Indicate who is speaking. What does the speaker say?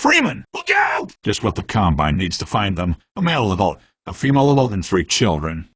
Speaker 1: Freeman! Look out! Just what the Combine needs to find them. A male adult, a female adult, and three children.